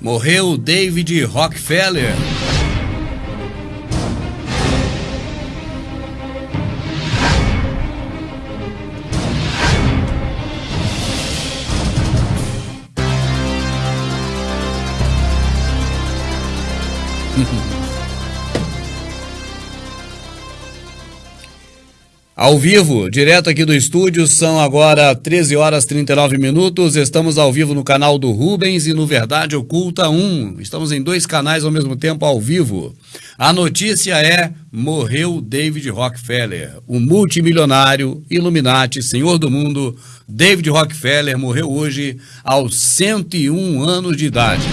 Morreu David Rockefeller. Ao vivo, direto aqui do estúdio, são agora 13 horas 39 minutos. Estamos ao vivo no canal do Rubens e no Verdade Oculta 1. Estamos em dois canais ao mesmo tempo ao vivo. A notícia é: morreu David Rockefeller, o multimilionário, Illuminati, senhor do mundo. David Rockefeller morreu hoje aos 101 anos de idade.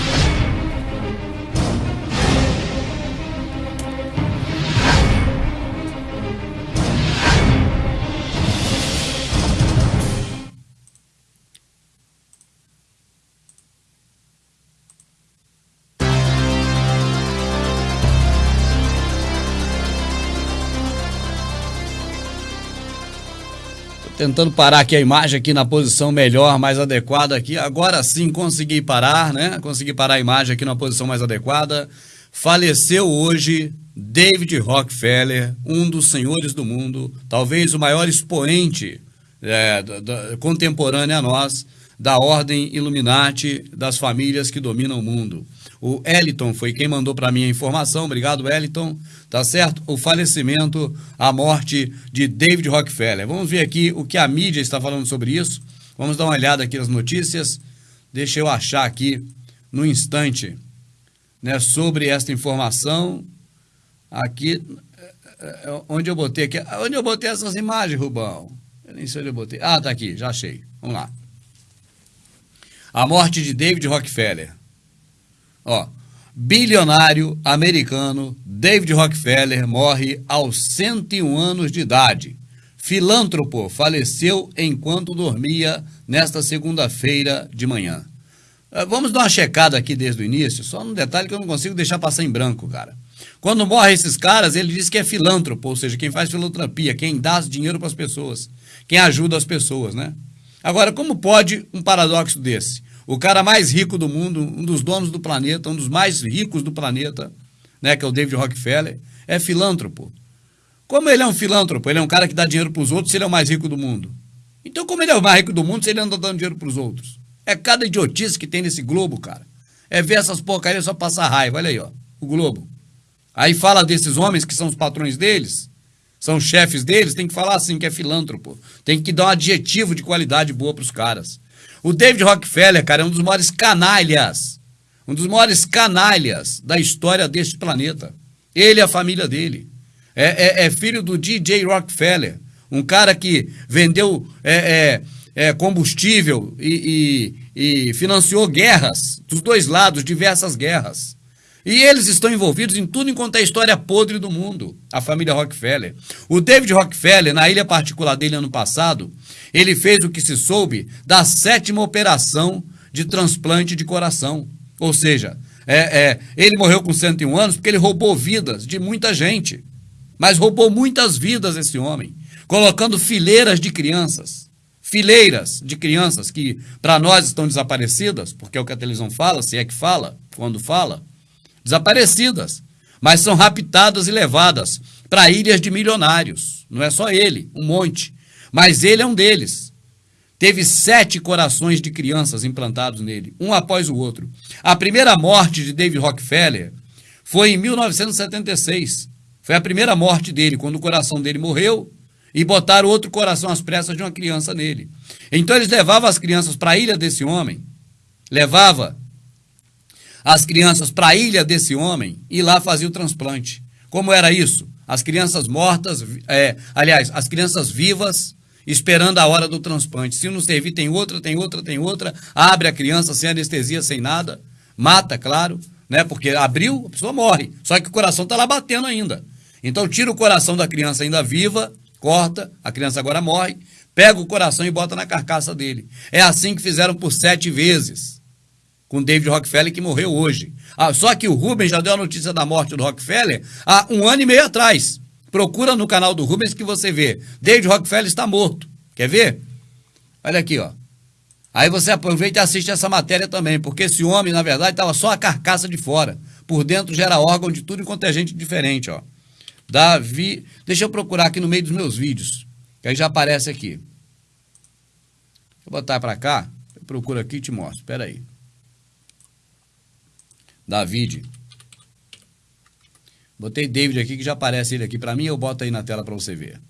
Tentando parar aqui a imagem aqui na posição melhor, mais adequada aqui. Agora sim consegui parar, né? Consegui parar a imagem aqui na posição mais adequada. Faleceu hoje David Rockefeller, um dos senhores do mundo, talvez o maior expoente é, da, da, contemporâneo a nós, da ordem Illuminati, das famílias que dominam o mundo. O Eliton foi quem mandou para mim a informação, obrigado Eliton, tá certo? O falecimento, a morte de David Rockefeller. Vamos ver aqui o que a mídia está falando sobre isso. Vamos dar uma olhada aqui nas notícias. Deixa eu achar aqui no instante, né, sobre esta informação. Aqui, é, é, onde eu botei aqui, onde eu botei essas imagens, Rubão? Eu nem sei onde eu botei. Ah, tá aqui, já achei. Vamos lá. A morte de David Rockefeller. Ó, bilionário americano David Rockefeller morre aos 101 anos de idade. Filântropo faleceu enquanto dormia nesta segunda-feira de manhã. Eh, vamos dar uma checada aqui desde o início, só um detalhe que eu não consigo deixar passar em branco, cara. Quando morrem esses caras, ele diz que é filântropo, ou seja, quem faz filantropia, quem dá dinheiro para as pessoas, quem ajuda as pessoas, né? Agora, como pode um paradoxo desse? O cara mais rico do mundo, um dos donos do planeta, um dos mais ricos do planeta, né, que é o David Rockefeller, é filântropo. Como ele é um filântropo? Ele é um cara que dá dinheiro para os outros ele é o mais rico do mundo. Então, como ele é o mais rico do mundo se ele anda dando dinheiro para os outros? É cada idiotice que tem nesse globo, cara. É ver essas porcarias só passar raiva. Olha aí, ó, o globo. Aí fala desses homens que são os patrões deles, são chefes deles, tem que falar assim que é filântropo. Tem que dar um adjetivo de qualidade boa para os caras. O David Rockefeller, cara, é um dos maiores canalhas, um dos maiores canalhas da história deste planeta. Ele e a família dele. É, é, é filho do DJ Rockefeller, um cara que vendeu é, é, é combustível e, e, e financiou guerras dos dois lados, diversas guerras. E eles estão envolvidos em tudo enquanto é história podre do mundo, a família Rockefeller. O David Rockefeller, na ilha particular dele ano passado, ele fez o que se soube da sétima operação de transplante de coração. Ou seja, é, é, ele morreu com 101 anos porque ele roubou vidas de muita gente. Mas roubou muitas vidas esse homem, colocando fileiras de crianças. Fileiras de crianças que para nós estão desaparecidas, porque é o que a televisão fala, se é que fala, quando fala, desaparecidas, mas são raptadas e levadas para ilhas de milionários. Não é só ele, um monte. Mas ele é um deles. Teve sete corações de crianças implantados nele, um após o outro. A primeira morte de David Rockefeller foi em 1976. Foi a primeira morte dele, quando o coração dele morreu e botaram outro coração às pressas de uma criança nele. Então eles levavam as crianças para a ilha desse homem, levava as crianças para a ilha desse homem e lá fazia o transplante. Como era isso? As crianças mortas, é, aliás, as crianças vivas esperando a hora do transplante. Se não servir, tem outra, tem outra, tem outra. Abre a criança sem anestesia, sem nada. Mata, claro, né? Porque abriu, a pessoa morre. Só que o coração está lá batendo ainda. Então tira o coração da criança ainda viva, corta, a criança agora morre, pega o coração e bota na carcaça dele. É assim que fizeram por sete vezes com David Rockefeller, que morreu hoje. Ah, só que o Rubens já deu a notícia da morte do Rockefeller há um ano e meio atrás. Procura no canal do Rubens que você vê. David Rockefeller está morto. Quer ver? Olha aqui, ó. Aí você aproveita e assiste essa matéria também, porque esse homem, na verdade, estava só a carcaça de fora. Por dentro gera órgão de tudo enquanto é gente diferente, ó. Davi. Deixa eu procurar aqui no meio dos meus vídeos, que aí já aparece aqui. Vou botar para cá, eu procuro aqui e te mostro. Espera aí. David. Botei David aqui, que já aparece ele aqui para mim, eu boto aí na tela para você ver.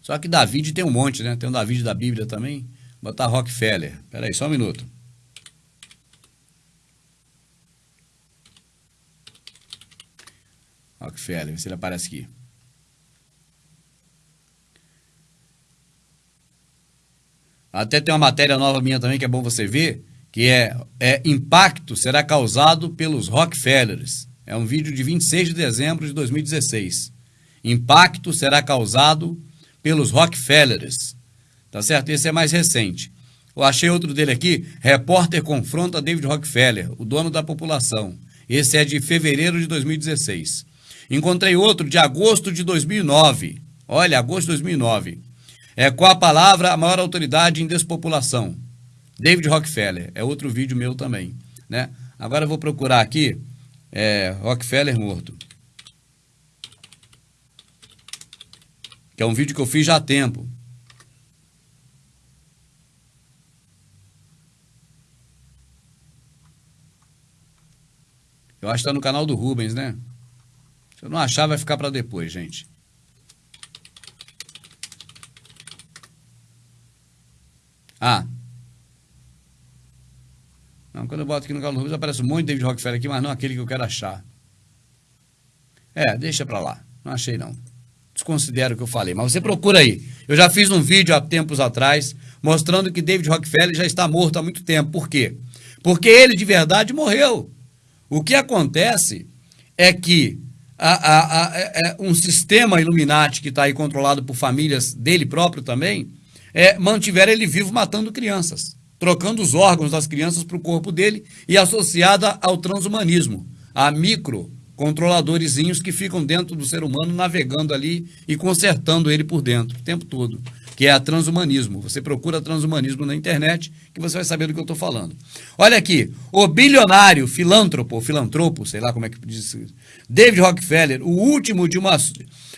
Só que David tem um monte, né? Tem um David da Bíblia também. Vou botar Rockefeller. Espera aí, só um minuto. Rockefeller, vê se ele aparece aqui. Até tem uma matéria nova minha também que é bom você ver, que é, é Impacto será causado pelos Rockefellers. É um vídeo de 26 de dezembro de 2016. Impacto será causado pelos Rockefellers. Tá certo? Esse é mais recente. Eu achei outro dele aqui, repórter confronta David Rockefeller, o dono da população. Esse é de fevereiro de 2016. Encontrei outro de agosto de 2009. Olha, agosto de 2009. É com a palavra a maior autoridade em despopulação. David Rockefeller. É outro vídeo meu também. Né? Agora eu vou procurar aqui é, Rockefeller morto. Que é um vídeo que eu fiz já há tempo. Eu acho que está no canal do Rubens, né? Se eu não achar, vai ficar para depois, gente. Ah. Não, quando eu boto aqui no Carlos Rubens aparece um monte de David Rockefeller aqui, mas não aquele que eu quero achar. É, deixa pra lá. Não achei não. Desconsidero o que eu falei, mas você procura aí. Eu já fiz um vídeo há tempos atrás mostrando que David Rockefeller já está morto há muito tempo. Por quê? Porque ele de verdade morreu. O que acontece é que a, a, a, é, é um sistema Illuminati que está aí controlado por famílias dele próprio também, é, mantiveram ele vivo matando crianças, trocando os órgãos das crianças para o corpo dele e associada ao transhumanismo, a micro controladorzinhos que ficam dentro do ser humano navegando ali e consertando ele por dentro o tempo todo, que é a transhumanismo. Você procura transhumanismo na internet que você vai saber do que eu estou falando. Olha aqui, o bilionário filântropo, filantropo, sei lá como é que diz, David Rockefeller, o último de uma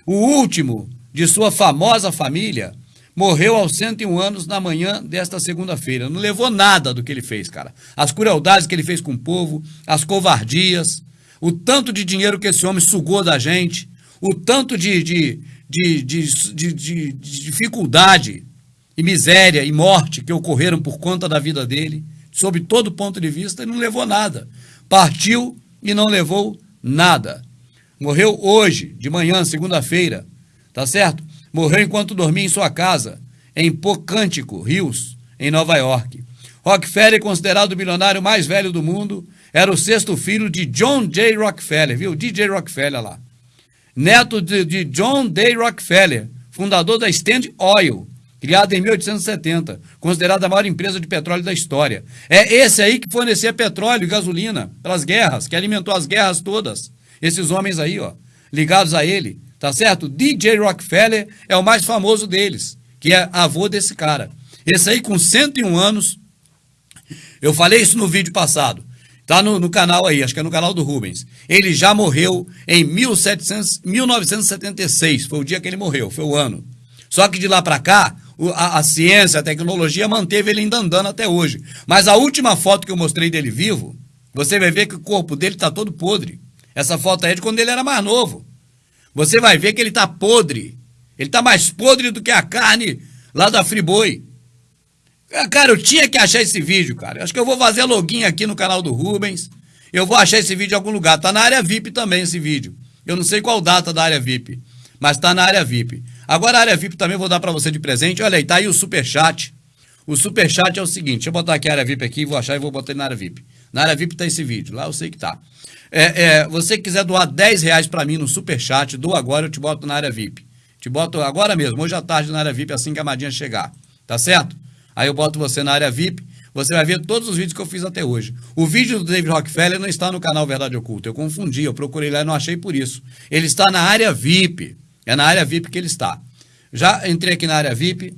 o último de sua famosa família, morreu aos 101 anos na manhã desta segunda-feira. Não levou nada do que ele fez, cara. As crueldades que ele fez com o povo, as covardias, o tanto de dinheiro que esse homem sugou da gente, o tanto de, de, de, de, de dificuldade e miséria e morte que ocorreram por conta da vida dele, sob todo ponto de vista, ele não levou nada. Partiu e não levou nada. Morreu hoje, de manhã, segunda-feira, tá certo? Morreu enquanto dormia em sua casa, em Pocântico, Rios, em Nova York. Rockefeller, considerado o bilionário mais velho do mundo, era o sexto filho de John J. Rockefeller, viu? DJ Rockefeller lá. Neto de, de John D. Rockefeller, fundador da Stand Oil, criada em 1870, considerada a maior empresa de petróleo da história. É esse aí que fornecia petróleo e gasolina pelas guerras, que alimentou as guerras todas. Esses homens aí, ó, ligados a ele tá certo? DJ Rockefeller é o mais famoso deles, que é avô desse cara. Esse aí com 101 anos, eu falei isso no vídeo passado, tá no, no canal aí, acho que é no canal do Rubens. Ele já morreu em 1700, 1976, foi o dia que ele morreu, foi o ano. Só que de lá para cá, a, a, ciência, a tecnologia manteve ele ainda andando até hoje. Mas a última foto que eu mostrei dele vivo, você vai ver que o corpo dele está todo podre. Essa foto aí é de quando ele era mais novo você vai ver que ele está podre. Ele está mais podre do que a carne lá da Friboi. Ah, cara, eu tinha que achar esse vídeo, cara. Acho que eu vou fazer login aqui no canal do Rubens. Eu vou achar esse vídeo em algum lugar. Tá na área VIP também esse vídeo. Eu não sei qual data da área VIP, mas tá na área VIP. Agora a área VIP também vou dar para você de presente. Olha aí, tá aí o super chat. O super chat é o seguinte, deixa eu botar aqui a área VIP aqui, vou achar e vou botar na área VIP. Na área VIP tá esse vídeo, lá eu sei que tá. É, é, você quiser doar 10 reais para mim no Superchat, doa agora, eu te boto na área VIP. Te boto agora mesmo, hoje à tarde na área VIP, assim que a Madinha chegar. Tá certo? Aí eu boto você na área VIP, você vai ver todos os vídeos que eu fiz até hoje. O vídeo do David Rockefeller não está no canal Verdade Oculta. Eu confundi, eu procurei lá e não achei por isso. Ele está na área VIP. É na área VIP que ele está. Já entrei aqui na área VIP.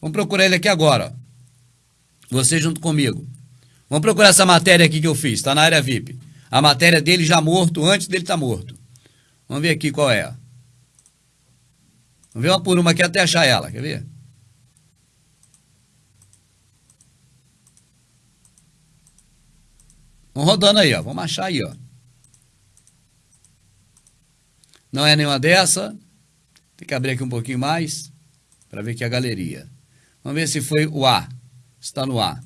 Vamos procurar ele aqui agora. Você junto comigo. Vamos procurar essa matéria aqui que eu fiz. Está na área VIP. A matéria dele já morto, antes dele estar tá morto. Vamos ver aqui qual é. Vamos ver uma por uma aqui até achar ela. Quer ver? Vamos rodando aí, ó. Vamos achar aí, ó. Não é nenhuma dessa. Tem que abrir aqui um pouquinho mais para ver aqui a galeria. Vamos ver se foi o A. Está no A.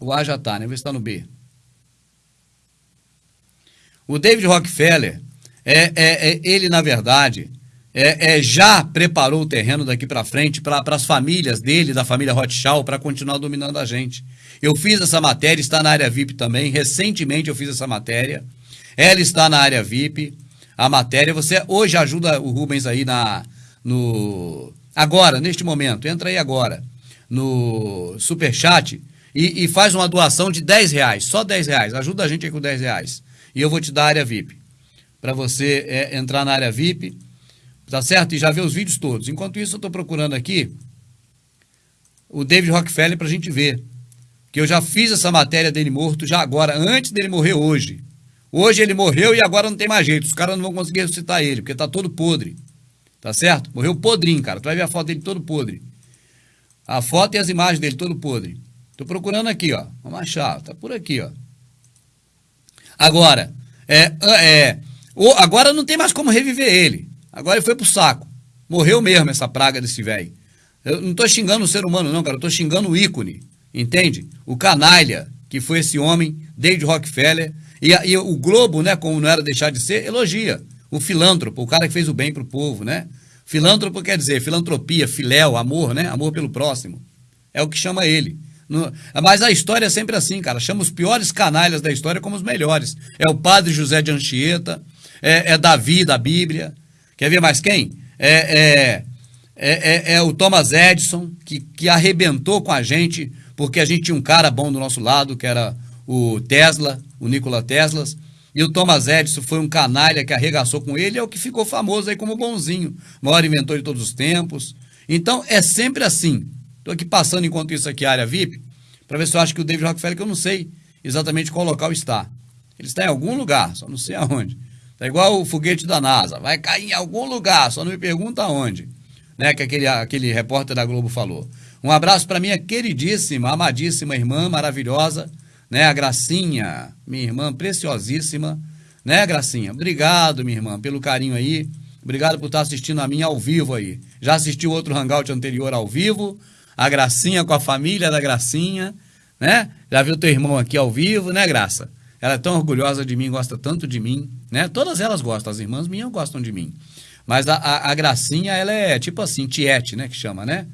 O A já está, né? Vamos ver se está no B. O David Rockefeller, é, é, é ele, na verdade, é, é, já preparou o terreno daqui para frente para as famílias dele, da família Rothschild, para continuar dominando a gente. Eu fiz essa matéria, está na área VIP também. Recentemente eu fiz essa matéria. Ela está na área VIP. A matéria, você hoje ajuda o Rubens aí na no agora, neste momento. Entra aí agora no Superchat e, e faz uma doação de 10 reais, só 10 reais. Ajuda a gente aí com 10 reais. E eu vou te dar a área VIP. Para você é, entrar na área VIP Tá certo? E já vê os vídeos todos. Enquanto isso, eu estou procurando aqui o David Rockefeller para a gente ver. Que eu já fiz essa matéria dele morto já agora, antes dele morrer hoje. Hoje ele morreu e agora não tem mais jeito. Os caras não vão conseguir ressuscitar ele, porque tá todo podre. Tá certo? Morreu podrinho, cara. Tu vai ver a foto dele todo podre. A foto e as imagens dele todo podre. Tô procurando aqui, ó. Vamos achar. Tá por aqui, ó. Agora, é, é, agora não tem mais como reviver ele. Agora ele foi pro saco. Morreu mesmo essa praga desse velho. Eu não tô xingando o ser humano, não, cara. Eu tô xingando o ícone. Entende? O canalha que foi esse homem, David Rockefeller. E, e o Globo, né, como não era deixar de ser, elogia. O filântropo, o cara que fez o bem pro povo, né? Filântropo quer dizer filantropia, filéu, amor, né? Amor pelo próximo. É o que chama ele. No, mas a história é sempre assim, cara. Chama os piores canalhas da história como os melhores. É o padre José de Anchieta, é, é Davi da Bíblia, Quer ver mais quem? É, é, é, é, é o Thomas Edison, que, que arrebentou com a gente, porque a gente tinha um cara bom do nosso lado, que era o Tesla, o Nikola Tesla. E o Thomas Edison foi um canalha que arregaçou com ele, é o que ficou famoso aí como bonzinho, maior inventor de todos os tempos. Então é sempre assim. Estou aqui passando enquanto isso aqui, área VIP, para ver se eu acho que o David Rockefeller, que eu não sei exatamente qual local está. Ele está em algum lugar, só não sei aonde. Tá igual o foguete da NASA, vai cair em algum lugar, só não me pergunta onde, né? Que aquele, aquele repórter da Globo falou. Um abraço para minha queridíssima, amadíssima irmã maravilhosa, né? A Gracinha, minha irmã preciosíssima, né, Gracinha? Obrigado, minha irmã, pelo carinho aí. Obrigado por estar assistindo a minha ao vivo aí. Já assistiu outro hangout anterior ao vivo? A Gracinha com a família da Gracinha, né? Já viu teu irmão aqui ao vivo, né, Graça? Ela é tão orgulhosa de mim, gosta tanto de mim, né? Todas elas gostam, as irmãs minhas gostam de mim. Mas a, a, a Gracinha, ela é tipo assim, Tiete, né? Que chama, né?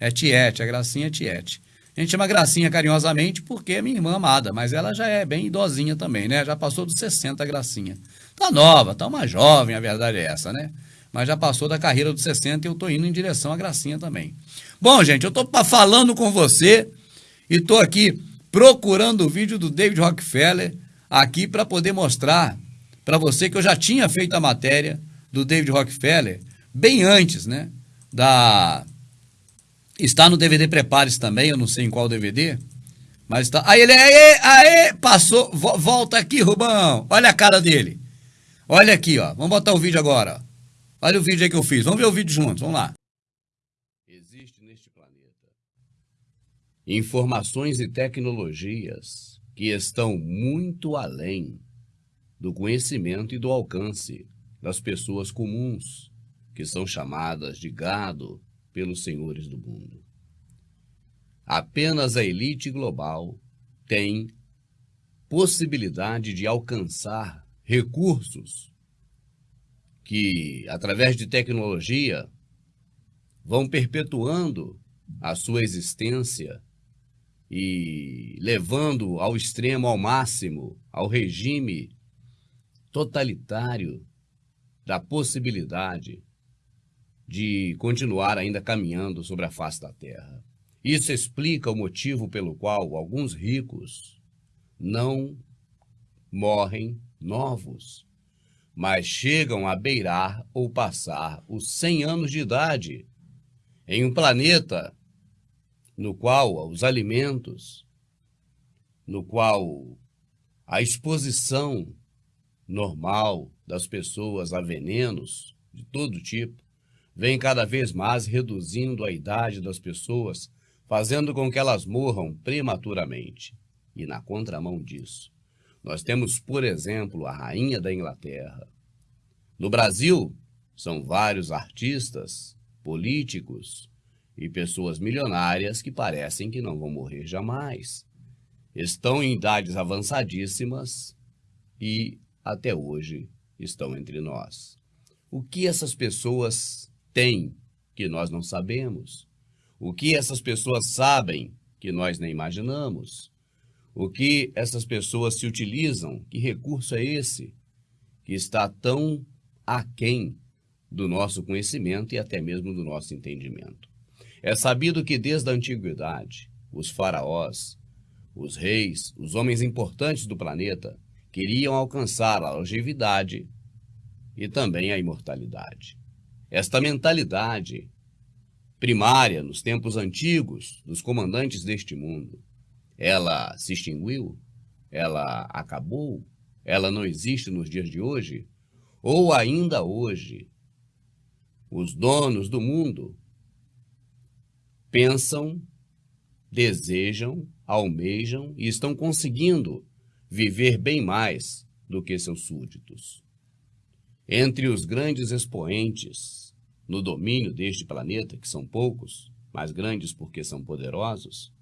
É Tiete, a Gracinha é Tiete. A gente chama Gracinha carinhosamente porque é minha irmã amada, mas ela já é bem idosinha também, né? Já passou dos 60 a Gracinha. Tá nova, tá uma jovem, a verdade é essa, né? Mas já passou da carreira dos 60 e eu tô indo em direção à Gracinha também. Bom, gente, eu tô falando com você e tô aqui procurando o vídeo do David Rockefeller aqui para poder mostrar para você que eu já tinha feito a matéria do David Rockefeller bem antes, né? Da está no DVD Prepare-se também, eu não sei em qual DVD, mas está. Aí ele aê, aê, passou, volta aqui, Rubão. Olha a cara dele. Olha aqui, ó. Vamos botar o vídeo agora. Olha o vídeo aí que eu fiz. Vamos ver o vídeo juntos. Vamos lá. informações e tecnologias que estão muito além do conhecimento e do alcance das pessoas comuns, que são chamadas de gado pelos senhores do mundo. Apenas a elite global tem possibilidade de alcançar recursos que, através de tecnologia, vão perpetuando a sua existência e levando ao extremo, ao máximo, ao regime totalitário da possibilidade de continuar ainda caminhando sobre a face da terra. Isso explica o motivo pelo qual alguns ricos não morrem novos, mas chegam a beirar ou passar os 100 anos de idade em um planeta no qual os alimentos, no qual a exposição normal das pessoas a venenos de todo tipo vem cada vez mais reduzindo a idade das pessoas, fazendo com que elas morram prematuramente. E na contramão disso, nós temos, por exemplo, a rainha da Inglaterra. No Brasil, são vários artistas, políticos e pessoas milionárias que parecem que não vão morrer jamais. Estão em idades avançadíssimas e, até hoje, estão entre nós. O que essas pessoas têm que nós não sabemos? O que essas pessoas sabem que nós nem imaginamos? O que essas pessoas se utilizam? Que recurso é esse que está tão aquém do nosso conhecimento e até mesmo do nosso entendimento? É sabido que desde a antiguidade, os faraós, os reis, os homens importantes do planeta, queriam alcançar a longevidade e também a imortalidade. Esta mentalidade primária nos tempos antigos dos comandantes deste mundo ela se extinguiu? Ela acabou? Ela não existe nos dias de hoje? Ou ainda hoje, os donos do mundo pensam, desejam, almejam e estão conseguindo viver bem mais do que seus súditos. Entre os grandes expoentes no domínio deste planeta, que são poucos, mas grandes porque são poderosos,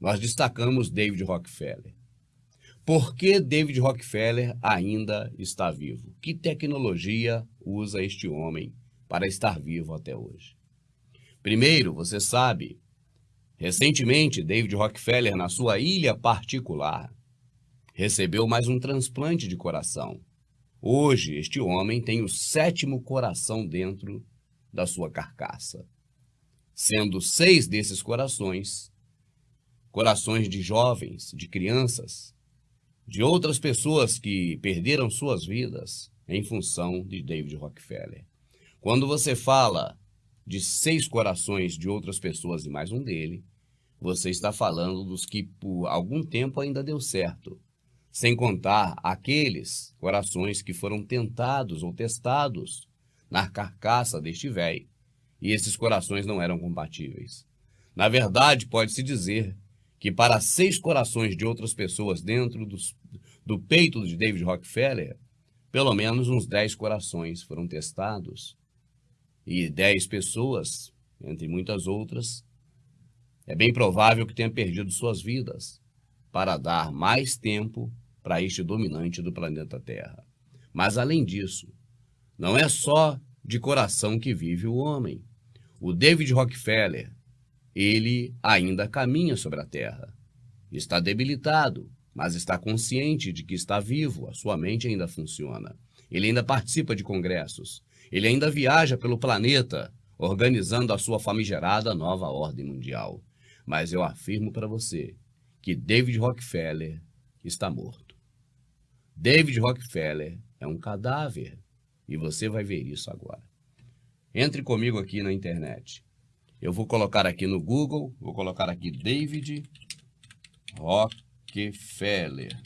nós destacamos David Rockefeller. Por que David Rockefeller ainda está vivo? Que tecnologia usa este homem para estar vivo até hoje? Primeiro, você sabe, recentemente David Rockefeller, na sua ilha particular, recebeu mais um transplante de coração. Hoje, este homem tem o sétimo coração dentro da sua carcaça, sendo seis desses corações corações de jovens, de crianças, de outras pessoas que perderam suas vidas em função de David Rockefeller. Quando você fala de seis corações de outras pessoas e mais um dele, você está falando dos que por algum tempo ainda deu certo, sem contar aqueles corações que foram tentados ou testados na carcaça deste velho, e esses corações não eram compatíveis. Na verdade, pode-se dizer que para seis corações de outras pessoas dentro dos, do peito de David Rockefeller, pelo menos uns dez corações foram testados. E dez pessoas, entre muitas outras, é bem provável que tenham perdido suas vidas para dar mais tempo para este dominante do planeta Terra. Mas além disso, não é só de coração que vive o homem. O David Rockefeller, ele ainda caminha sobre a terra. Está debilitado, mas está consciente de que está vivo, a sua mente ainda funciona. Ele ainda participa de congressos. Ele ainda viaja pelo planeta, organizando a sua famigerada nova ordem mundial. Mas eu afirmo para você que David Rockefeller está morto. David Rockefeller é um cadáver e você vai ver isso agora. Entre comigo aqui na internet. Eu vou colocar aqui no Google, vou colocar aqui David Rockefeller.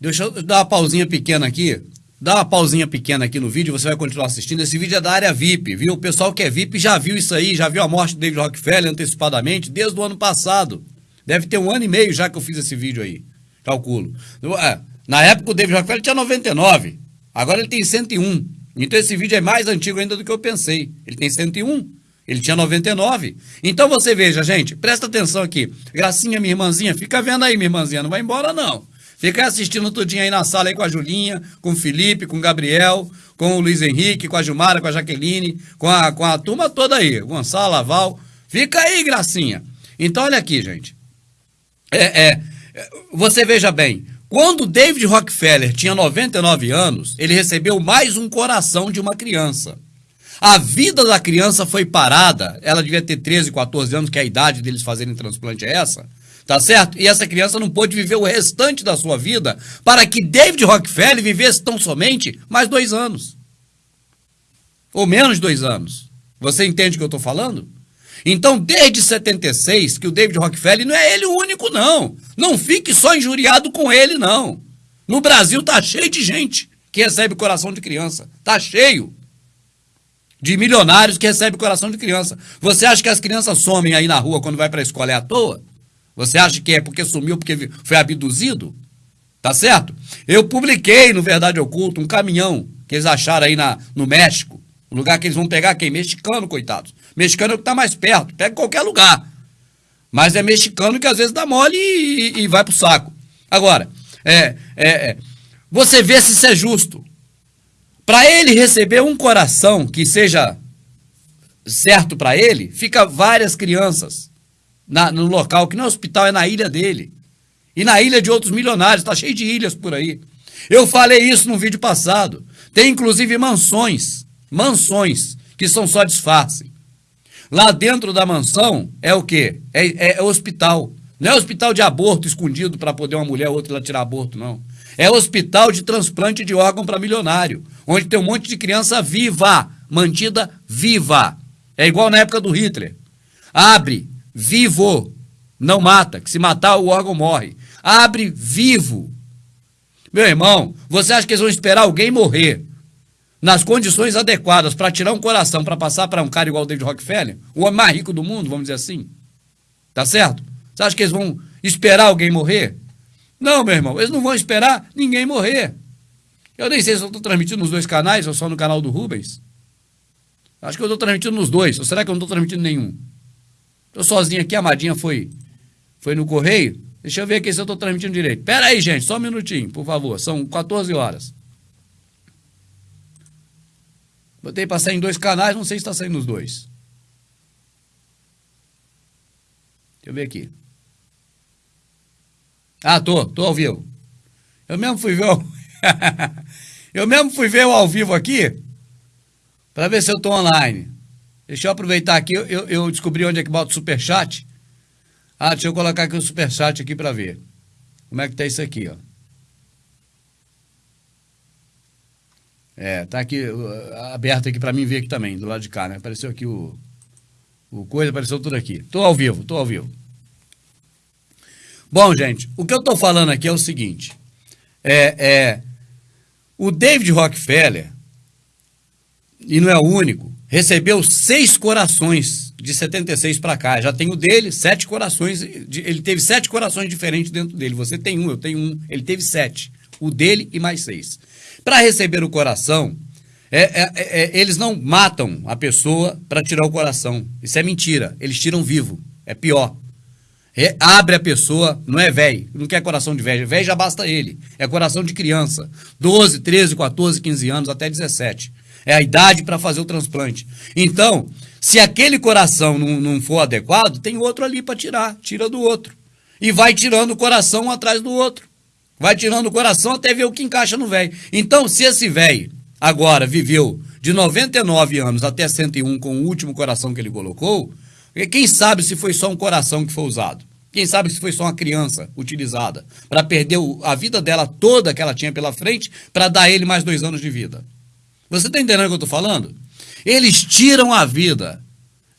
Deixa eu dar uma pausinha pequena aqui. Dá uma pausinha pequena aqui no vídeo, você vai continuar assistindo. Esse vídeo é da área VIP, viu? O pessoal que é VIP já viu isso aí, já viu a morte do David Rockefeller antecipadamente desde o ano passado. Deve ter um ano e meio já que eu fiz esse vídeo aí. Calculo. É, na época o David Rockefeller tinha 99, agora ele tem 101. Então esse vídeo é mais antigo ainda do que eu pensei. Ele tem 101, ele tinha 99. Então você veja, gente, presta atenção aqui. Gracinha, minha irmãzinha, fica vendo aí, minha irmãzinha, não vai embora não. Fica assistindo tudinho aí na sala aí com a Julinha, com o Felipe, com o Gabriel, com o Luiz Henrique, com a Gilmara, com a Jaqueline, com a, com a turma toda aí, Gonçalo, Laval. Fica aí, Gracinha. Então olha aqui, gente. É, é, você veja bem, quando David Rockefeller tinha 99 anos, ele recebeu mais um coração de uma criança. A vida da criança foi parada, ela devia ter 13, 14 anos, que é a idade deles fazerem transplante é essa. Tá certo? E essa criança não pôde viver o restante da sua vida para que David Rockefeller vivesse tão somente mais dois anos. Ou menos dois anos. Você entende o que eu estou falando? Então, desde 76, que o David Rockefeller não é ele o único, não. Não fique só injuriado com ele, não. No Brasil tá cheio de gente que recebe coração de criança. Tá cheio de milionários que recebem coração de criança. Você acha que as crianças somem aí na rua quando vai para a escola é à toa? Você acha que é porque sumiu, porque foi abduzido? Tá certo? Eu publiquei no Verdade Oculto um caminhão que eles acharam aí na, no México. Um lugar que eles vão pegar quem? Mexicano, coitados. Mexicano é o que tá mais perto. Pega qualquer lugar. Mas é mexicano que às vezes dá mole e, e, e vai pro saco. Agora, é, é, é, você vê se isso é justo. Para ele receber um coração que seja certo para ele, fica várias crianças na, no local, que não é hospital, é na ilha dele. E na ilha de outros milionários, está cheio de ilhas por aí. Eu falei isso no vídeo passado. Tem inclusive mansões, mansões, que são só disfarce. Lá dentro da mansão é o quê? É, é, é hospital. Não é hospital de aborto escondido para poder uma mulher ou outra lá tirar aborto, não. É hospital de transplante de órgão para milionário, onde tem um monte de criança viva, mantida viva. É igual na época do Hitler. Abre, vivo, não mata, que se matar o órgão morre. Abre vivo. Meu irmão, você acha que eles vão esperar alguém morrer nas condições adequadas para tirar um coração para passar para um cara igual o David Rockefeller, o homem mais rico do mundo, vamos dizer assim? Tá certo? Você acha que eles vão esperar alguém morrer? Não, meu irmão, eles não vão esperar ninguém morrer. Eu nem sei se eu estou transmitindo nos dois canais ou só no canal do Rubens. Acho que eu estou transmitindo nos dois, ou será que eu não estou transmitindo nenhum? Tô sozinho aqui, a Madinha foi, foi no correio. Deixa eu ver aqui se eu tô transmitindo direito. Pera aí, gente, só um minutinho, por favor. São 14 horas. Botei para sair em dois canais, não sei se está saindo nos dois. Deixa eu ver aqui. Ah, tô, tô ao vivo. Eu mesmo fui ver o... eu mesmo fui ver o ao vivo aqui para ver se eu tô online. Deixa eu aproveitar aqui, eu, eu descobri onde é que bota o superchat. Ah, deixa eu colocar aqui o superchat aqui para ver. Como é que tá isso aqui, ó. É, tá aqui uh, aberto aqui para mim ver aqui também, do lado de cá, né? Apareceu aqui o, o coisa, apareceu tudo aqui. Tô ao vivo, tô ao vivo. Bom, gente, o que eu tô falando aqui é o seguinte. É, é o David Rockefeller, e não é o único, recebeu seis corações de 76 para cá. Já tem o dele, sete corações. Ele teve sete corações diferentes dentro dele. Você tem um, eu tenho um. Ele teve sete. O dele e mais seis. Para receber o coração, é, é, é, é, eles não matam a pessoa para tirar o coração. Isso é mentira. Eles tiram vivo. É pior. abre a pessoa, não é velho, não quer coração de velho. Velho já basta ele. É coração de criança. 12, 13, 14, 15 anos, até 17. É a idade para fazer o transplante. Então, se aquele coração não, não for adequado, tem outro ali para tirar. Tira do outro. E vai tirando o coração atrás do outro. Vai tirando o coração até ver o que encaixa no velho. Então, se esse velho agora viveu de 99 anos até 101 com o último coração que ele colocou, quem sabe se foi só um coração que foi usado? Quem sabe se foi só uma criança utilizada para perder a vida dela toda que ela tinha pela frente para dar ele mais dois anos de vida? Você está entendendo o que eu estou falando? Eles tiram a vida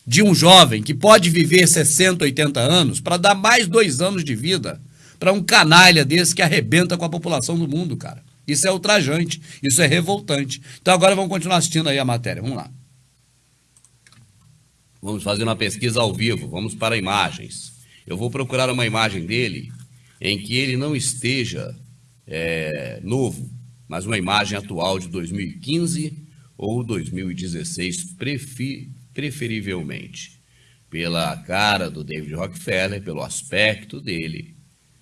de um jovem que pode viver 60, 80 anos para dar mais dois anos de vida para um canalha desse que arrebenta com a população do mundo, cara. Isso é ultrajante, isso é revoltante. Então agora vamos continuar assistindo aí a matéria. Vamos lá. Vamos fazer uma pesquisa ao vivo, vamos para imagens. Eu vou procurar uma imagem dele em que ele não esteja é, novo, mas uma imagem atual de 2015 ou 2016, prefi, preferivelmente. Pela cara do David Rockefeller, pelo aspecto dele,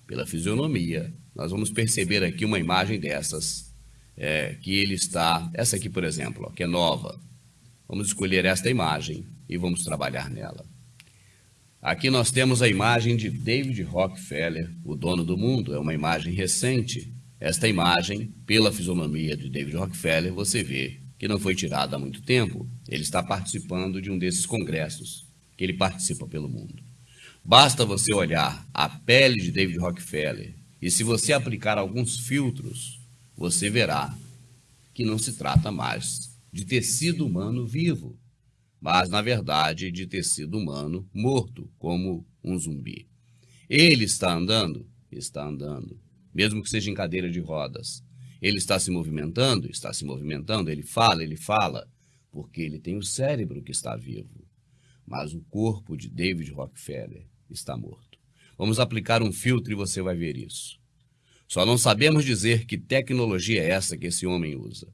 pela fisionomia, nós vamos perceber aqui uma imagem dessas, é, que ele está, essa aqui, por exemplo, ó, que é nova. Vamos escolher esta imagem e vamos trabalhar nela. Aqui nós temos a imagem de David Rockefeller, o dono do mundo, é uma imagem recente, esta imagem, pela fisionomia de David Rockefeller, você vê que não foi tirada há muito tempo. Ele está participando de um desses congressos que ele participa pelo mundo. Basta você olhar a pele de David Rockefeller e se você aplicar alguns filtros, você verá que não se trata mais de tecido humano vivo, mas na verdade de tecido humano morto, como um zumbi. Ele está andando? Está andando, mesmo que seja em cadeira de rodas. Ele está se movimentando? Está se movimentando. Ele fala? Ele fala, porque ele tem o cérebro que está vivo. Mas o corpo de David Rockefeller está morto. Vamos aplicar um filtro e você vai ver isso. Só não sabemos dizer que tecnologia é essa que esse homem usa.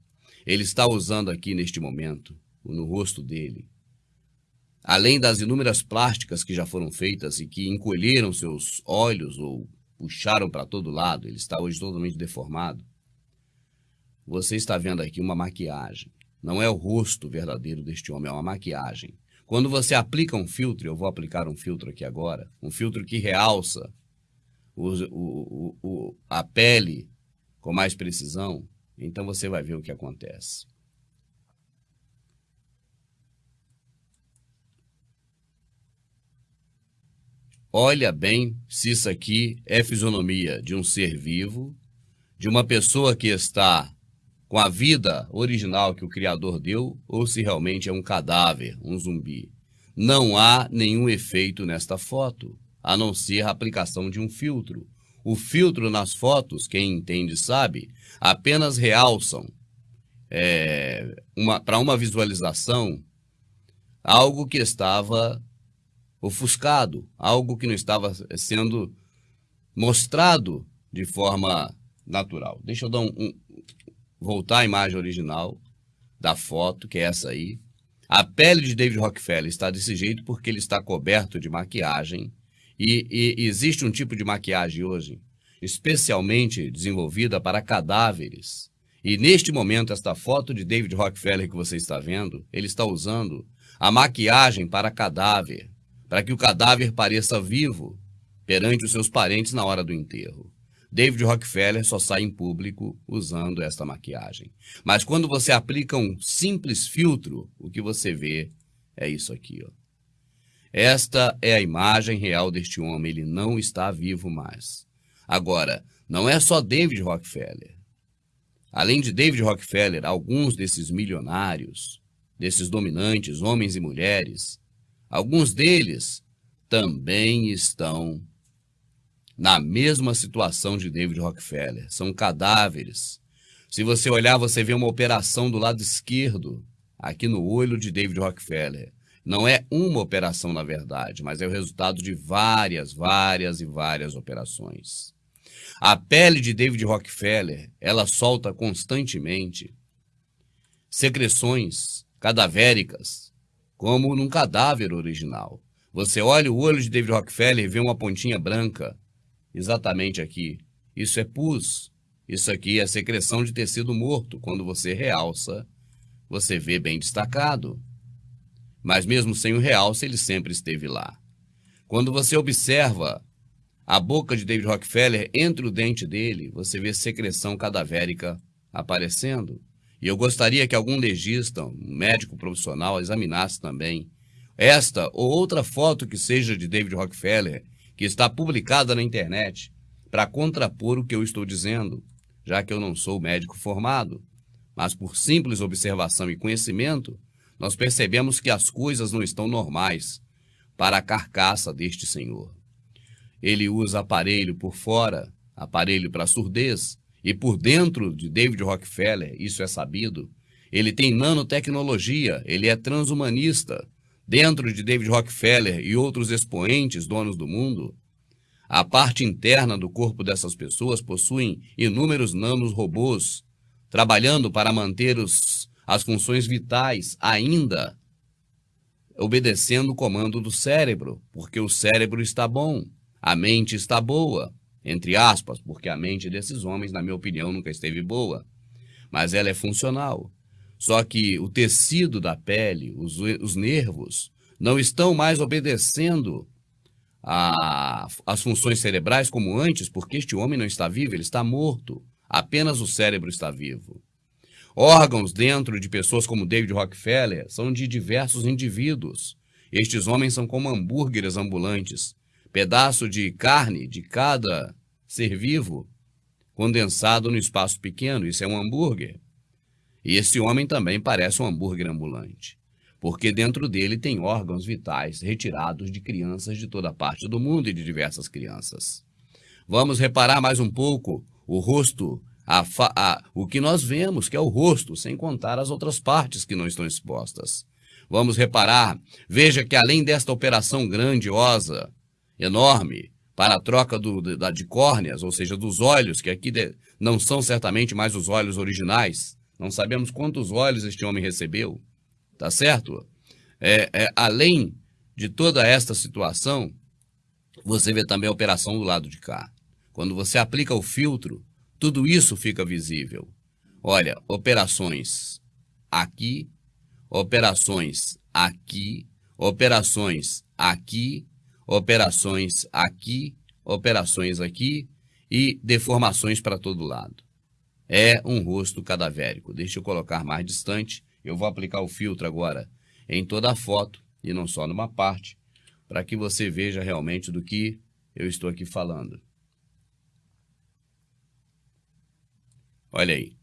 Ele está usando aqui neste momento, no rosto dele, além das inúmeras plásticas que já foram feitas e que encolheram seus olhos ou puxaram para todo lado, ele está hoje totalmente deformado. Você está vendo aqui uma maquiagem. Não é o rosto verdadeiro deste homem, é uma maquiagem. Quando você aplica um filtro, eu vou aplicar um filtro aqui agora, um filtro que realça o, o, o, a pele com mais precisão, então você vai ver o que acontece. Olha bem se isso aqui é fisionomia de um ser vivo, de uma pessoa que está com a vida original que o Criador deu, ou se realmente é um cadáver, um zumbi. Não há nenhum efeito nesta foto, a não ser a aplicação de um filtro. O filtro nas fotos, quem entende sabe, apenas realçam é, para uma visualização algo que estava ofuscado, algo que não estava sendo mostrado de forma natural. Deixa eu dar um, um, voltar à imagem original da foto, que é essa aí. A pele de David Rockefeller está desse jeito porque ele está coberto de maquiagem. E, e existe um tipo de maquiagem hoje, especialmente desenvolvida para cadáveres. E neste momento, esta foto de David Rockefeller que você está vendo, ele está usando a maquiagem para cadáver, para que o cadáver pareça vivo perante os seus parentes na hora do enterro. David Rockefeller só sai em público usando esta maquiagem. Mas quando você aplica um simples filtro, o que você vê é isso aqui. Ó. Esta é a imagem real deste homem, ele não está vivo mais. Agora, não é só David Rockefeller. Além de David Rockefeller, alguns desses milionários, desses dominantes, homens e mulheres, alguns deles também estão na mesma situação de David Rockefeller. São cadáveres. Se você olhar, você vê uma operação do lado esquerdo, aqui no olho de David Rockefeller. Não é uma operação, na verdade, mas é o resultado de várias, várias e várias operações. A pele de David Rockefeller, ela solta constantemente secreções cadavéricas, como num cadáver original. Você olha o olho de David Rockefeller e vê uma pontinha branca exatamente aqui. Isso é pus. Isso aqui é secreção de tecido morto. Quando você realça, você vê bem destacado. Mas mesmo sem o realce, ele sempre esteve lá. Quando você observa a boca de David Rockefeller, entre o dente dele, você vê secreção cadavérica aparecendo. E eu gostaria que algum legista, um médico profissional, examinasse também esta ou outra foto que seja de David Rockefeller que está publicada na internet para contrapor o que eu estou dizendo, já que eu não sou médico formado. Mas por simples observação e conhecimento, nós percebemos que as coisas não estão normais para a carcaça deste senhor. Ele usa aparelho por fora, aparelho para surdez, e por dentro de David Rockefeller, isso é sabido, ele tem nanotecnologia, ele é transhumanista, Dentro de David Rockefeller e outros expoentes donos do mundo, a parte interna do corpo dessas pessoas possuem inúmeros nanos robôs, trabalhando para manter os, as funções vitais ainda obedecendo o comando do cérebro, porque o cérebro está bom, a mente está boa, entre aspas, porque a mente desses homens, na minha opinião, nunca esteve boa, mas ela é funcional. Só que o tecido da pele, os, os nervos, não estão mais obedecendo às funções cerebrais como antes, porque este homem não está vivo, ele está morto. Apenas o cérebro está vivo. Órgãos dentro de pessoas como David Rockefeller são de diversos indivíduos. Estes homens são como hambúrgueres ambulantes, pedaço de carne de cada ser vivo condensado no espaço pequeno. Isso é um hambúrguer. E esse homem também parece um hambúrguer ambulante, porque dentro dele tem órgãos vitais retirados de crianças de toda parte do mundo e de diversas crianças. Vamos reparar mais um pouco o rosto, a, a, o que nós vemos, que é o rosto, sem contar as outras partes que não estão expostas. Vamos reparar, veja que além desta operação grandiosa, enorme, para a troca do, da, de córneas, ou seja, dos olhos, que aqui de, não são certamente mais os olhos originais, não sabemos quantos olhos este homem recebeu, tá certo? É, é, além de toda esta situação, você vê também a operação do lado de cá. Quando você aplica o filtro, tudo isso fica visível. Olha, operações aqui, operações aqui, operações aqui, operações aqui, operações aqui e deformações para todo lado. É um rosto cadavérico. Deixa eu colocar mais distante. Eu vou aplicar o filtro agora em toda a foto e não só numa parte, para que você veja realmente do que eu estou aqui falando. Olha aí.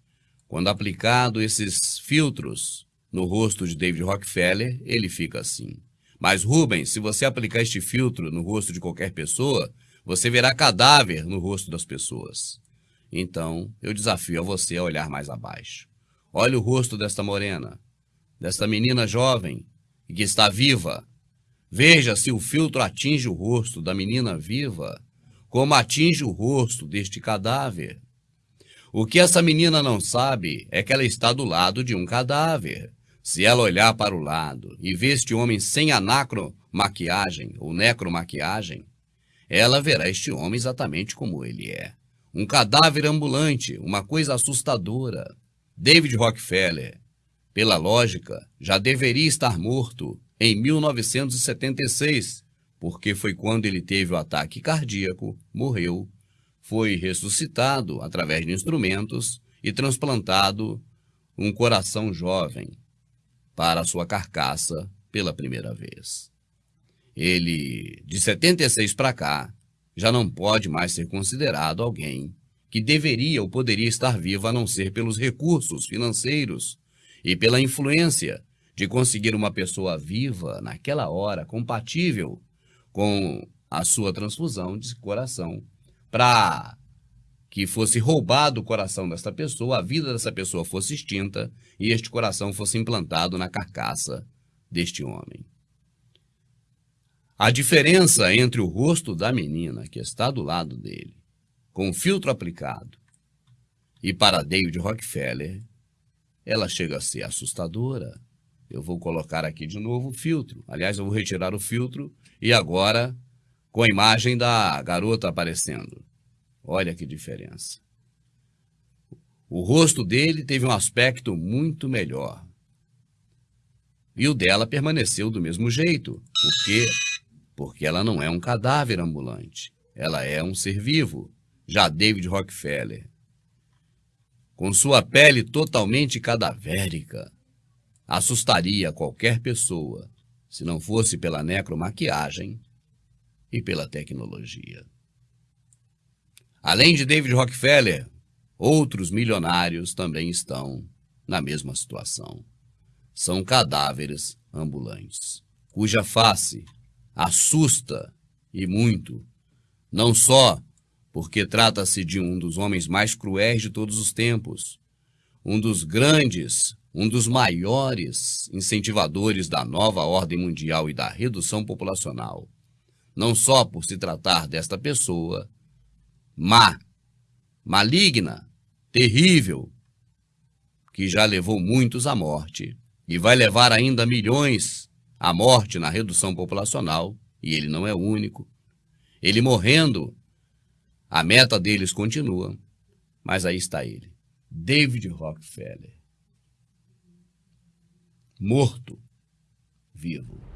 Quando aplicado esses filtros no rosto de David Rockefeller, ele fica assim. Mas, Rubens, se você aplicar este filtro no rosto de qualquer pessoa, você verá cadáver no rosto das pessoas. Então, eu desafio a você a olhar mais abaixo. Olhe o rosto desta morena, desta menina jovem e que está viva. Veja se o filtro atinge o rosto da menina viva, como atinge o rosto deste cadáver. O que essa menina não sabe é que ela está do lado de um cadáver. Se ela olhar para o lado e ver este homem sem anacromaquiagem ou necromaquiagem, ela verá este homem exatamente como ele é. Um cadáver ambulante, uma coisa assustadora. David Rockefeller, pela lógica, já deveria estar morto em 1976, porque foi quando ele teve o ataque cardíaco, morreu foi ressuscitado através de instrumentos e transplantado um coração jovem para sua carcaça pela primeira vez. Ele, de 76 para cá, já não pode mais ser considerado alguém que deveria ou poderia estar vivo a não ser pelos recursos financeiros e pela influência de conseguir uma pessoa viva naquela hora compatível com a sua transfusão de coração para que fosse roubado o coração dessa pessoa, a vida dessa pessoa fosse extinta e este coração fosse implantado na carcaça deste homem. A diferença entre o rosto da menina que está do lado dele, com o filtro aplicado, e para David Rockefeller, ela chega a ser assustadora. Eu vou colocar aqui de novo o filtro. Aliás, eu vou retirar o filtro e agora com a imagem da garota aparecendo. Olha que diferença. O rosto dele teve um aspecto muito melhor. E o dela permaneceu do mesmo jeito. Por quê? Porque ela não é um cadáver ambulante. Ela é um ser vivo. Já David Rockefeller. Com sua pele totalmente cadavérica, assustaria qualquer pessoa se não fosse pela necromaquiagem e pela tecnologia. Além de David Rockefeller, outros milionários também estão na mesma situação. São cadáveres ambulantes, cuja face assusta e muito, não só porque trata-se de um dos homens mais cruéis de todos os tempos, um dos grandes, um dos maiores incentivadores da nova ordem mundial e da redução populacional, não só por se tratar desta pessoa má, maligna, terrível, que já levou muitos à morte e vai levar ainda milhões à morte na redução populacional, e ele não é o único. Ele morrendo, a meta deles continua, mas aí está ele, David Rockefeller, morto, vivo.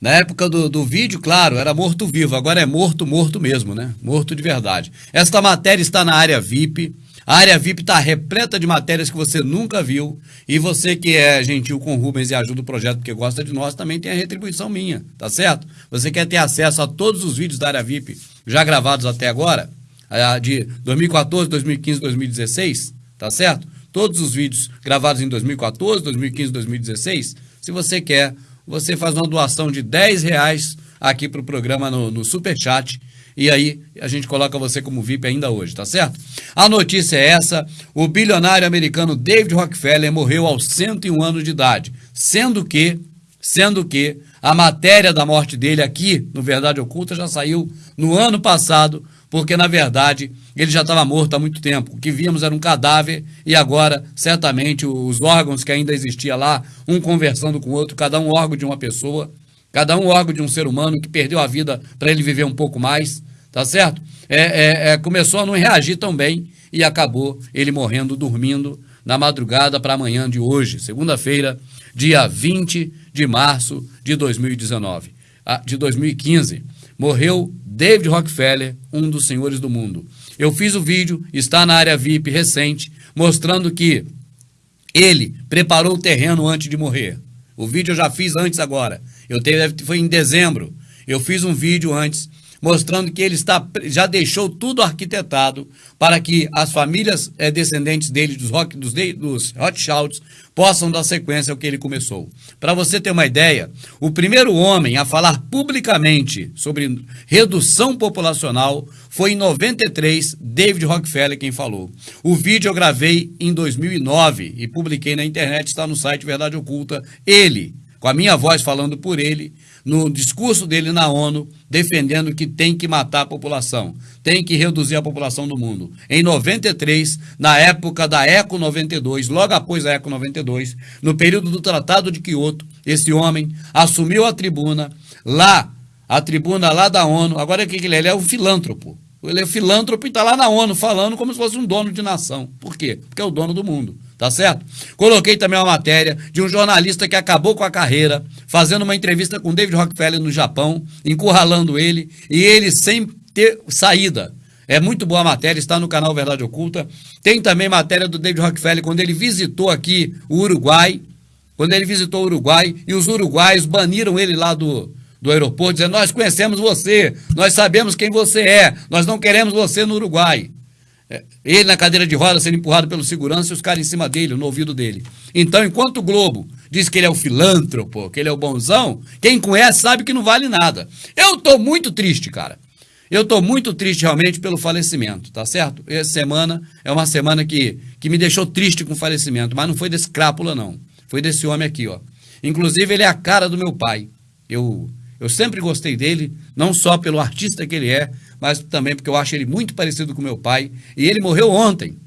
Na época do, do vídeo, claro, era morto-vivo, agora é morto, morto mesmo, né? Morto de verdade. Esta matéria está na área VIP. A área VIP está repleta de matérias que você nunca viu. E você que é gentil com o Rubens e ajuda o projeto porque gosta de nós, também tem a retribuição minha, tá certo? Você quer ter acesso a todos os vídeos da área VIP já gravados até agora, de 2014, 2015, 2016, tá certo? Todos os vídeos gravados em 2014, 2015, 2016. Se você quer, você faz uma doação de 10 reais aqui para o programa no, no Superchat e aí a gente coloca você como VIP ainda hoje, tá certo? A notícia é essa: o bilionário americano David Rockefeller morreu aos 101 anos de idade, sendo que, sendo que a matéria da morte dele aqui no Verdade Oculta já saiu no ano passado, porque na verdade ele já estava morto há muito tempo. O que víamos era um cadáver e agora, certamente, os órgãos que ainda existia lá, um conversando com o outro, cada um órgão de uma pessoa, Cada um órgão de um ser humano que perdeu a vida para ele viver um pouco mais, tá certo? É, é, é, começou a não reagir tão bem e acabou ele morrendo dormindo na madrugada para amanhã de hoje, segunda-feira, dia 20 de março de 2019, ah, de 2015. Morreu David Rockefeller, um dos senhores do mundo. Eu fiz o vídeo, está na área VIP recente, mostrando que ele preparou o terreno antes de morrer. O vídeo eu já fiz antes agora. Eu teve, foi em dezembro. Eu fiz um vídeo antes mostrando que ele está, já deixou tudo arquitetado para que as famílias é, descendentes dele, dos, rock, dos, dos Rothschilds, possam dar sequência ao que ele começou. Para você ter uma ideia, o primeiro homem a falar publicamente sobre redução populacional foi em 93, David Rockefeller quem falou. O vídeo eu gravei em 2009 e publiquei na internet, está no site Verdade Oculta. Ele com a minha voz falando por ele, no discurso dele na ONU, defendendo que tem que matar a população, tem que reduzir a população do mundo. Em 93, na época da ECO 92, logo após a ECO 92, no período do Tratado de Quioto, esse homem assumiu a tribuna lá, a tribuna lá da ONU. Agora o que ele é? Ele é um filântropo. Ele é filântropo e está lá na ONU falando como se fosse um dono de nação. Por quê? Porque é o dono do mundo tá certo? Coloquei também uma matéria de um jornalista que acabou com a carreira, fazendo uma entrevista com David Rockefeller no Japão, encurralando ele, e ele sem ter saída. É muito boa a matéria, está no canal Verdade Oculta. Tem também matéria do David Rockefeller quando ele visitou aqui o Uruguai, quando ele visitou o Uruguai, e os uruguaios baniram ele lá do, do aeroporto, dizendo: Nós conhecemos você, nós sabemos quem você é, nós não queremos você no Uruguai. É, ele na cadeira de roda sendo empurrado pelo segurança e os caras em cima dele, no ouvido dele. Então, enquanto o Globo diz que ele é o filântropo, que ele é o bonzão, quem conhece sabe que não vale nada. Eu tô muito triste, cara. Eu tô muito triste realmente pelo falecimento, tá certo? Essa semana é uma semana que, que me deixou triste com o falecimento, mas não foi desse crápula, não. Foi desse homem aqui, ó. Inclusive, ele é a cara do meu pai. Eu, eu sempre gostei dele, não só pelo artista que ele é, mas também porque eu acho ele muito parecido com meu pai. E ele morreu ontem.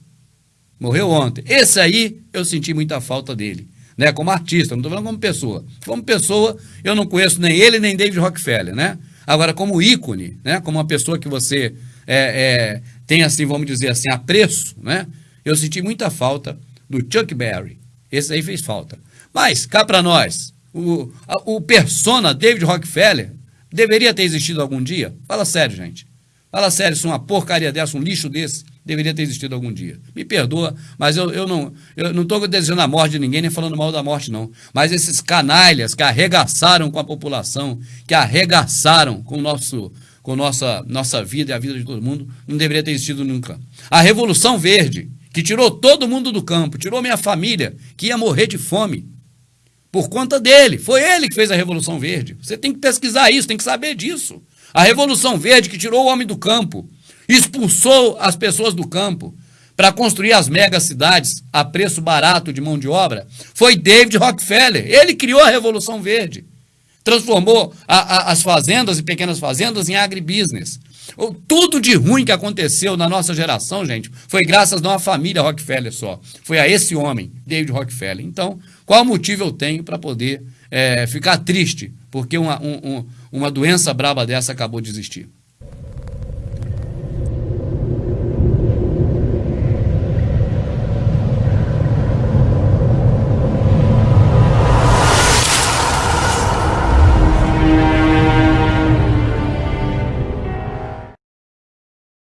Morreu ontem. Esse aí eu senti muita falta dele. Né, como artista, não estou falando como pessoa. Como pessoa, eu não conheço nem ele nem David Rockefeller, né? Agora, como ícone, né? Como uma pessoa que você é, é, tem, assim, vamos dizer assim, apreço, né? Eu senti muita falta do Chuck Berry. Esse aí fez falta. Mas, cá para nós, o, o persona David Rockefeller deveria ter existido algum dia? Fala sério, gente. Fala sério, se uma porcaria dessa, um lixo desse, deveria ter existido algum dia. Me perdoa, mas eu, eu não eu não estou desejando a morte de ninguém, nem falando mal da morte, não. Mas esses canalhas que arregaçaram com a população, que arregaçaram com, nosso, com nossa, nossa vida e a vida de todo mundo, não deveria ter existido nunca. A Revolução Verde, que tirou todo mundo do campo, tirou minha família, que ia morrer de fome. Por conta dele. Foi ele que fez a Revolução Verde. Você tem que pesquisar isso, tem que saber disso. A Revolução Verde, que tirou o homem do campo, expulsou as pessoas do campo para construir as megacidades a preço barato de mão de obra, foi David Rockefeller. Ele criou a Revolução Verde. Transformou a, a, as fazendas e pequenas fazendas em agribusiness. Tudo de ruim que aconteceu na nossa geração, gente, foi graças a uma família Rockefeller só. Foi a esse homem, David Rockefeller. Então, qual motivo eu tenho para poder é, ficar triste porque uma, um, um, uma doença braba dessa acabou de existir?